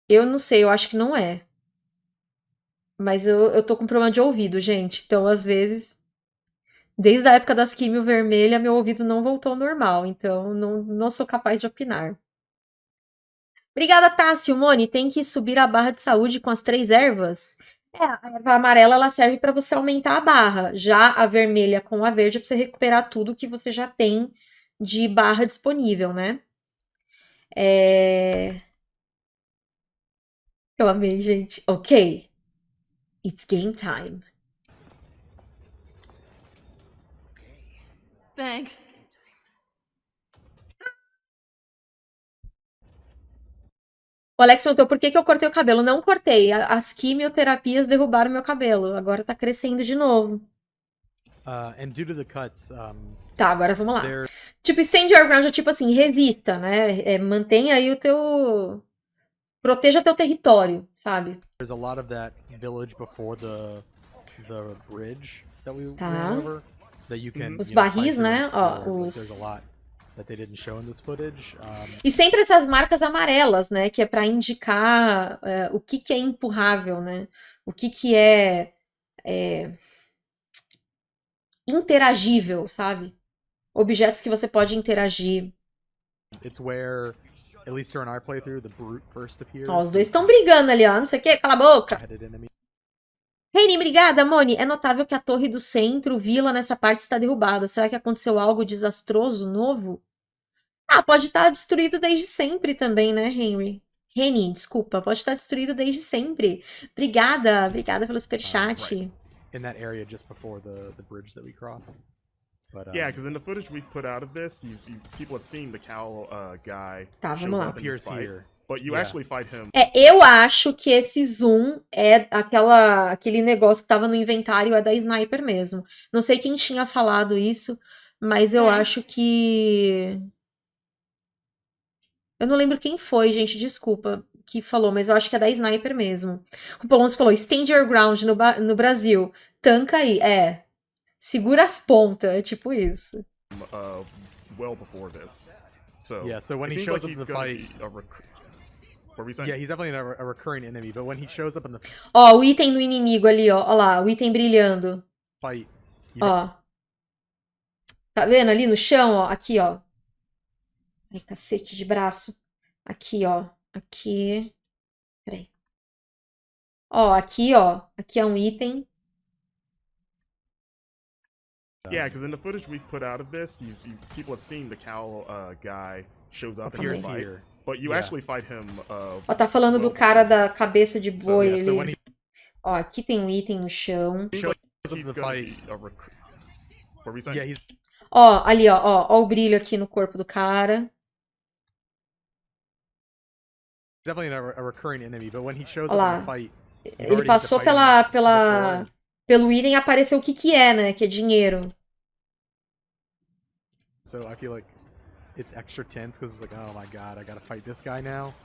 Eu não sei, eu acho que não é. Mas eu, eu tô com problema de ouvido, gente. Então, às vezes, desde a época das químio vermelha, meu ouvido não voltou ao normal. Então, não, não sou capaz de opinar. Obrigada, Tássio. Mone, tem que subir a barra de saúde com as três ervas? É, a erva amarela ela serve para você aumentar a barra. Já a vermelha com a verde é para você recuperar tudo que você já tem de barra disponível, né? É... Eu amei, gente. Ok. It's game time. Thanks. O Alex perguntou por que, que eu cortei o cabelo. Não cortei. As quimioterapias derrubaram meu cabelo. Agora tá crescendo de novo. Uh, and due to the cuts, um, tá, agora vamos lá. Tipo, stand your ground é tipo assim, resista, né? É, mantenha aí o teu. Proteja teu território, sabe? There's a lot of that village before the, the bridge that we tá. went over. Os barris, né? Ó, os- E sempre essas marcas amarelas, né? Que é pra indicar é, o que, que é empurrável, né? O que, que é, é interagível, sabe? Objetos que você pode interagir. it's where, at least during our playthrough, the brute first appears. Ó, os dois estão brigando ali, ó. Não sei o quê, cala a boca. Reine, obrigada, Moni. É notável que a torre do centro, vila, nessa parte está derrubada. Será que aconteceu algo desastroso novo? Ah, pode estar destruído desde sempre também, né, Henry? Reni, desculpa, pode estar destruído desde sempre. Obrigada, obrigada pelo superchat. in that area just before the the bridge that we crossed. But um, Yeah, because in the footage we've put out of this, you, you, people have seen the cow uh, guy Tá, vamos lá. up in this appears here. But you Yeah. actually fight him. É, eu acho que esse zoom é aquela, aquele negócio que tava no inventário, é da sniper mesmo. Não sei quem tinha falado isso, mas eu É. acho que. Eu não lembro quem foi, gente, desculpa, que falou, mas eu acho que é da sniper mesmo. O Poloncio falou: stand your ground no, no Brasil. Tanca aí. É. Segura as pontas, é tipo isso. uh, well before this. So Yeah, so when he shows like up in the fight- What were saying? Yeah, he's definitely a, a recurring enemy, but when he shows up in the Ó, o item do inimigo ali, ó. Ó lá, o item brilhando. fight, you Ó. Tá vendo ali no chão, ó? Aqui, ó. Ai, cacete de braço. Aqui, ó. Aqui. Peraí. Ó, aqui, ó. Aqui é um item. Yeah, because in the footage we've put out of this, you, you, people have seen the cow uh, guy shows up in fight, here. But you Yeah. actually fight him. Uh, Ó, tá falando do cara da cabeça de So, boi. yeah, so ele- he Ó, aqui tem um item no chão. Yeah, Ó, ali, ó. Ó, ó o brilho aqui no corpo do cara. definitely a, a recurring enemy, but when he shows Olha up lá. in the fight, you've Ele passou pela, pela, pelo item e apareceu o que que é, né? Que é dinheiro. So I feel like it's extra tense because it's like, oh my god, I gotta fight this guy now.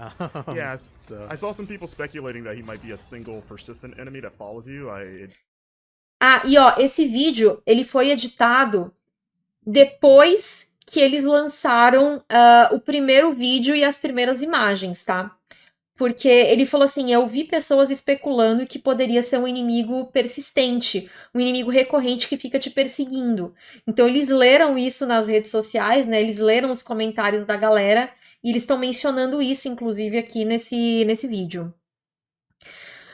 Um, Yes. So I saw some people speculating that he might be a single persistent enemy that follows you. I it, Ah, e ó, esse vídeo, ele foi editado depois que eles lançaram ah, o primeiro vídeo e as primeiras imagens, tá? Porque ele falou assim: eu vi pessoas especulando que poderia ser um inimigo persistente, um inimigo recorrente que fica te perseguindo. Então eles leram isso nas redes sociais, né? Eles leram os comentários da galera e eles estão mencionando isso, inclusive, aqui nesse, nesse vídeo.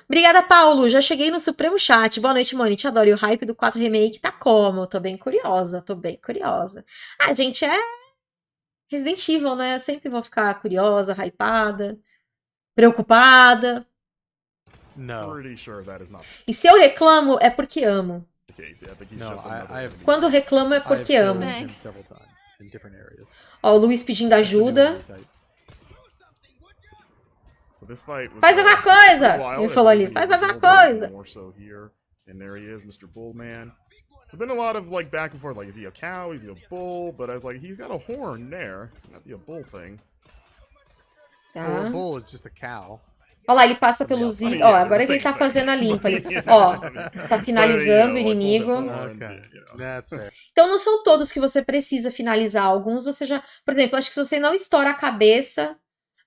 Obrigada, Paulo. Já cheguei no Supremo Chat. Boa noite, Moni. Te adoro. E o hype do 4 Remake tá como? Tô bem curiosa, tô bem curiosa. Ah, gente, é Resident Evil, né? Sempre vou ficar curiosa, hypada, preocupada. no, pretty sure that is not E se eu reclamo, é porque amo. enemy. Quando reclamo é porque amo. Ó, o Luiz pedindo ajuda. Faz alguma coisa! Ele falou ali, faz alguma coisa! More so here, and there he is, Mr. Bullman. There's been a lot of like back and forth, like is he a cow, is he a bull? But I was like, he's got a horn there, not be a bull thing. Tá. Well, a bull is just a cow. Olha lá, ele passa pelos mean, itens. Ó, agora ele tá fazendo a limpa ali. Ó, tá finalizando o inimigo. Então não são todos que você precisa finalizar. Alguns você já. Por exemplo, acho que se você não estoura a cabeça,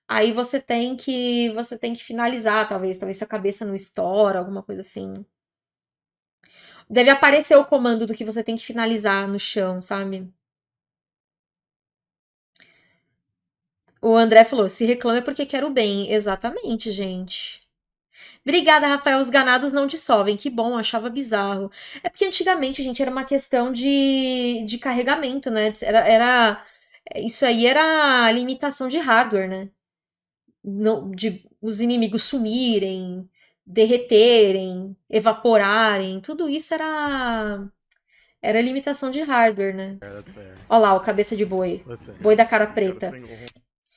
aí você tem que. Você tem que finalizar, talvez. Talvez se a cabeça não estoura, alguma coisa assim. Deve aparecer o comando do que você tem que finalizar no chão, sabe? O André falou: se reclama é porque quer o bem. Exatamente, gente. Obrigada, Rafael. Os ganados não dissolvem. Que bom, achava bizarro. É porque antigamente, gente, era uma questão de, de carregamento, né? Era, era, isso aí era limitação de hardware, né? Não, de os inimigos sumirem, derreterem, evaporarem. Tudo isso era, era limitação de hardware, né? Olha lá, o cabeça de boi. Boi da cara preta.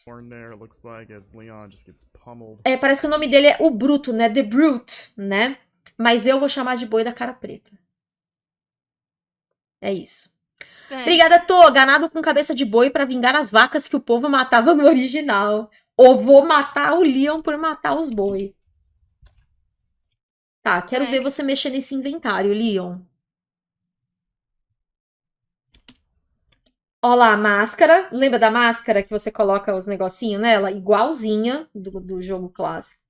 Single horn. Born there, it looks like, as Leon just gets pummeled. É, parece que o nome dele é o Bruto, né? The Brute, né? Mas eu vou chamar de boi da cara preta. É isso. Obrigada, Tô. Ganado com cabeça de boi pra vingar as vacas que o povo matava no original. Ou vou matar o Leon por matar os boi. Tá, quero ver você mexer nesse inventário, Leon. Ó lá, a máscara. Lembra da máscara que você coloca os negocinhos nela? Igualzinha do, do jogo clássico.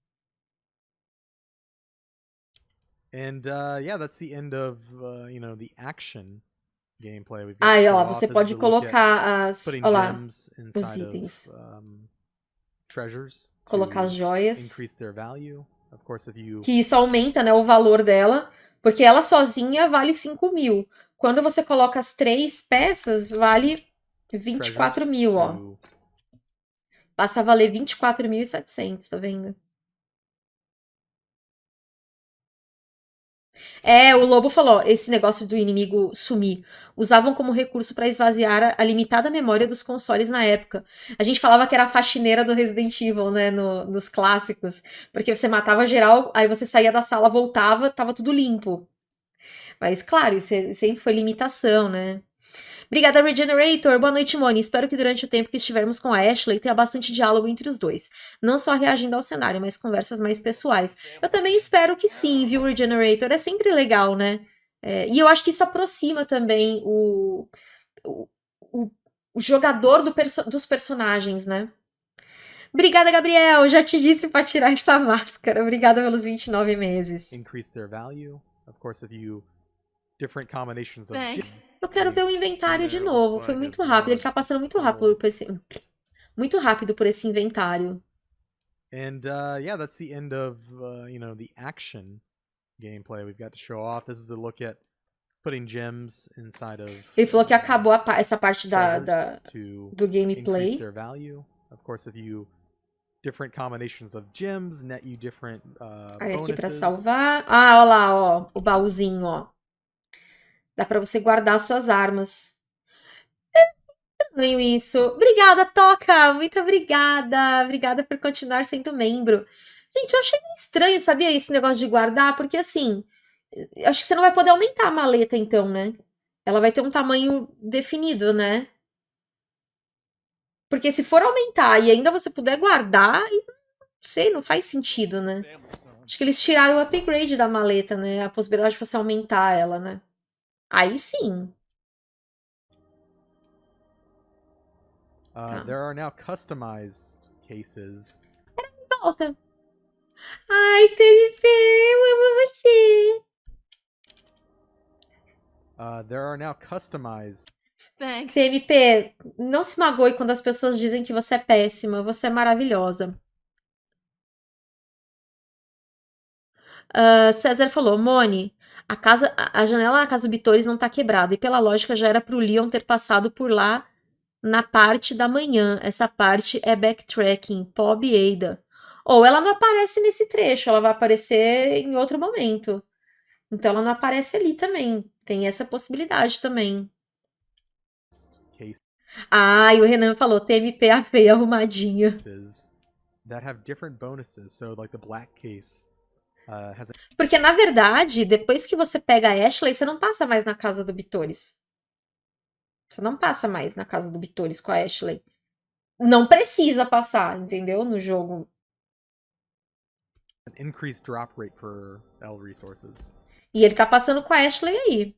And uh, yeah, that's the end of uh, you know the action gameplay. We've got Aí, ó, você pode colocar as. Ó lá, inside itens. of um, treasures colocar as joias. increase their value. Of course, if you Que isso aumenta, né, o valor dela. Porque ela sozinha vale 5 mil. Quando você coloca as três peças, vale 24 treasures mil, ó. Passa a valer 24.700, tá vendo? É, o Lobo falou, esse negócio do inimigo sumir. Usavam como recurso para esvaziar a, a limitada memória dos consoles na época. A gente falava que era a faxineira do Resident Evil, né, no- nos clássicos. Porque você matava geral, aí você saía da sala, voltava, tava tudo limpo. Mas, claro, isso é- sempre foi limitação, né? Obrigada, Regenerator. Boa noite, Moni. Espero que durante o tempo que estivermos com a Ashley tenha bastante diálogo entre os dois. Não só reagindo ao cenário, mas conversas mais pessoais. Eu também espero que sim, viu, Regenerator? É sempre legal, né? É, e eu acho que isso aproxima também o, o, o- o jogador do perso- dos personagens, né? Obrigada, Gabriel. Já te disse pra tirar essa máscara. Obrigada pelos 29 meses. increase their value. Of course, if you different combinations of Thanks. Eu quero ver o inventário de novo. Foi muito rápido. Ele tá passando muito rápido por esse. Muito rápido por esse inventário. And uh, yeah, that's the end of uh, you know the action gameplay we've got to show off. This is a look at putting gems inside of. Ele falou que uh, acabou a pa- essa parte da, da- do gameplay. their value. Of course, if you different combinations of gems net you different uh, Aí aqui pra bonuses. salvar. Ah, ó lá, ó. O baúzinho, ó. Dá pra você guardar suas armas. É estranho isso. Obrigada, Toca! Muito obrigada! Obrigada por continuar sendo membro. Gente, eu achei estranho, sabia, esse negócio de guardar, porque assim, acho que você não vai poder aumentar a maleta, então, né? Ela vai ter um tamanho definido, né? Porque se for aumentar e ainda você puder guardar, não sei, não faz sentido, né? Acho que eles tiraram o upgrade da maleta, né? A possibilidade de você aumentar ela, né? Aí sim. Uh, Tá. there are now customized cases. Volta. Ai, TMP, eu amo você. Uh, there are now customized Thanks. TMP, não se magoe quando as pessoas dizem que você é péssima. Você é maravilhosa. Ah, César falou, Mone, a casa, a janela da casa Bitores não tá quebrada e pela lógica já era pro Leon ter passado por lá na parte da manhã. Essa parte é backtracking, Pob Ada. Ou ela não aparece nesse trecho, ela vai aparecer em outro momento. Então ela não aparece ali também. Tem essa possibilidade também. Ah, e o Renan falou, TMP a feia arrumadinho. that have different bonuses. So, like the black case Porque, na verdade, depois que você pega a Ashley, você não passa mais na casa do Bitores. Você não passa mais na casa do Bitores com a Ashley. Não precisa passar, entendeu? No jogo. an increased drop rate for L resources. E ele tá passando com a Ashley aí.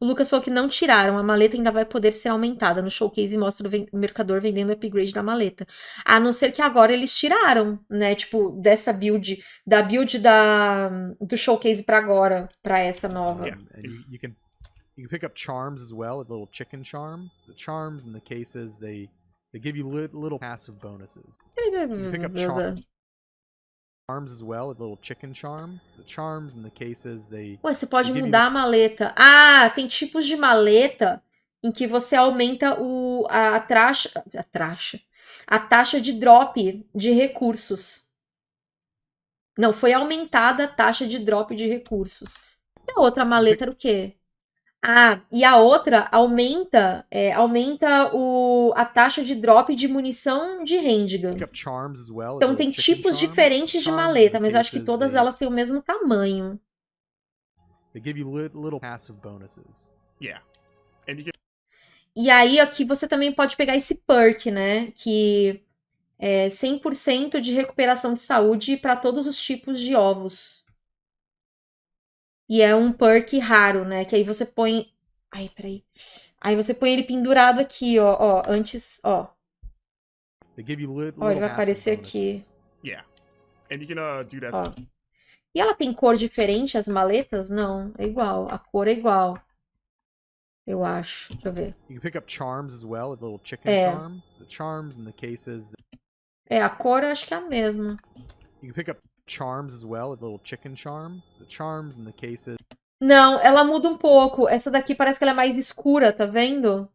O Lucas falou que não tiraram, a maleta ainda vai poder ser aumentada. No showcase mostra o mercador vendendo o upgrade da maleta. A não ser que agora eles tiraram, né? Tipo, dessa build, da build da, do showcase pra agora, pra essa nova. Yeah. You, can you can pick up charms as well, a little chicken charm. The charms and the cases they they give you li- little passive bonuses. You pick up char- charms as well, a little chicken charm. The charms and the cases they Ué, você pode Give you- mudar a maleta. Ah, tem tipos de maleta em que você aumenta o, a, taxa, a taxa, a taxa de drop de recursos. Não, foi aumentada a taxa de drop de recursos. E a outra maleta era o quê? Ah, e a outra aumenta, é, aumenta o, a taxa de drop de munição de handgun. Pick up charms as well. Então little tem tipos diferentes de maleta, mas eu acho que todas elas têm o mesmo tamanho. They give you lit- little passive bonuses. Yeah. And you can E aí aqui você também pode pegar esse perk, né? Que é 100% de recuperação de saúde para todos os tipos de ovos. E é um perk raro, né? Que aí você põe. Ai, peraí. Aí você põe ele pendurado aqui, ó. ó antes, ó. Ó, ele vai aparecer aqui. yeah. And you can uh, do that Ó. E ela tem cor diferente, as maletas? Não, é igual. A cor é igual. Eu acho. Deixa eu ver. You can pick up charms as well, a little chicken É. charm. The charms in the cases. É, a cor eu acho que é a mesma. You can pick up charms as well, a little chicken charm. The charms in the cases. Não, ela muda um pouco. Essa daqui parece que ela é mais escura, tá vendo?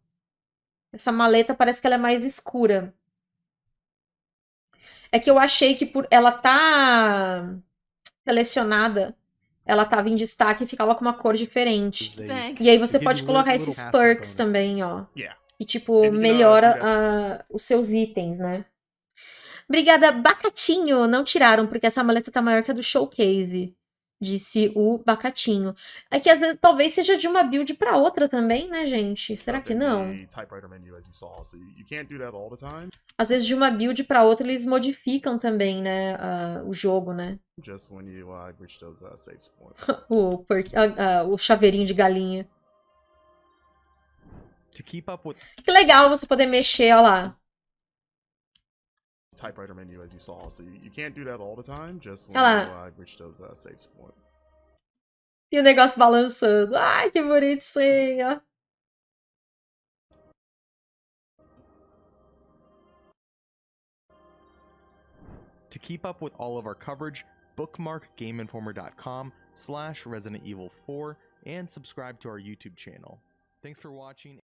Essa maleta parece que ela é mais escura. É que eu achei que por ela tá selecionada, ela tava em destaque e ficava com uma cor diferente. Thanks. E aí você pode colocar esses perks também, ó. Yeah. E tipo, melhora ah, os seus itens, né? Obrigada, Bacatinho. Não tiraram, porque essa maleta tá maior que a do showcase. Disse o Bacatinho. É que às vezes talvez seja de uma build pra outra também, né, gente? Será que não? Às vezes de uma build pra outra eles modificam também, né, ah, o jogo, né? Just when you uh, reach those uh. O, perk- ah, ah, o chaveirinho de galinha. to keep up with Que legal você poder mexer, ó lá. Typewriter menu, as you saw, so you you can't do that all the time. Just when Olha you uh, reach those uh, save points. E o negócio balançando. Ai, que bonitinho. To keep up with all of our coverage, bookmark gameinformer.com slash Resident Evil 4 and subscribe to our YouTube channel. Thanks for watching.